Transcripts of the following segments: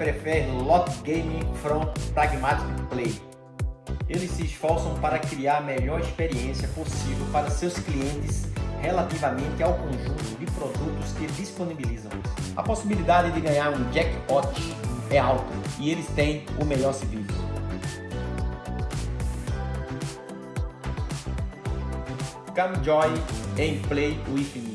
I prefer lot gaming from pragmatic play. Eles se esforçam para criar a melhor experiência possível para seus clientes relativamente ao conjunto de produtos que disponibilizam. A possibilidade de ganhar um jackpot é alta e eles têm o melhor serviço. Come join and play with me.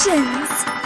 神